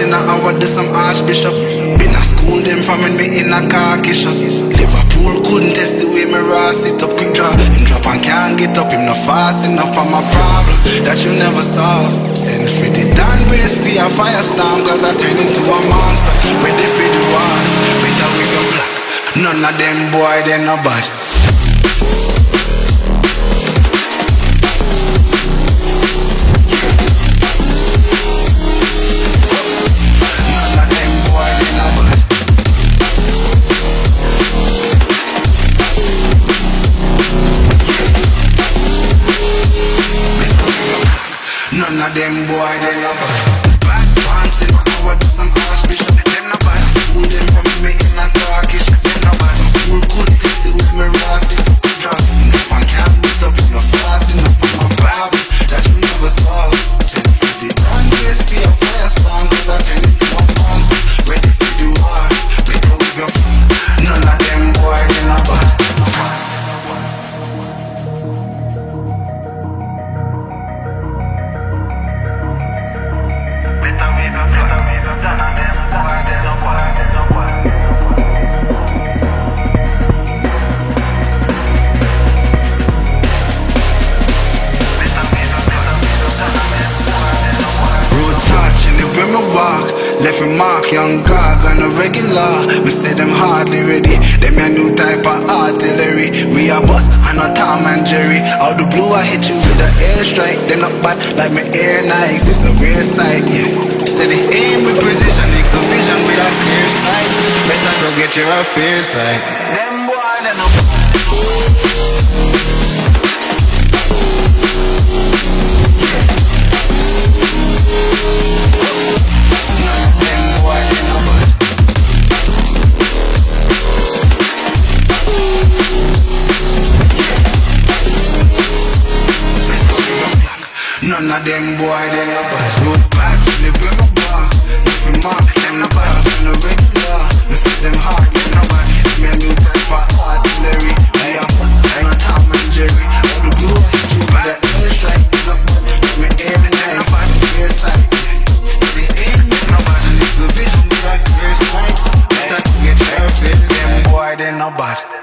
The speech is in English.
in a hour, this some archbishop. Been a school them from when me in a car shot. Liverpool couldn't test the way me raw sit up quick draw. Him drop and can't get up, him not fast enough for my problem that you never solve. Send for the Dan brace for a firestorm, cause I turn into a monster. Ready for the war, better we go black. None of them boy, they no bad. None of them boy, they no Better we go, better we go. None Left me mark, young gog on a regular. Me say them hardly ready. Them a new type of artillery. We a boss, and a Tom and Jerry. Out the blue I hit you with a airstrike. They not bad like me air Nikes It's a rare sight, yeah. Steady aim with precision. Equal vision with a clear sight. Better go get your affairs right. Them boy, they no None of them boy, they no bad. Road back to the brim bar, Nothing mark, them no bad. Them no regular, They fit them hard Them no bad, me a new type of artillery. Me a bust, them Tom and Jerry. All the blue, you back, it's like bad, me aim and bad a sight, me aim, them no bad the vision, like first sight Better to Them boy, they no bad.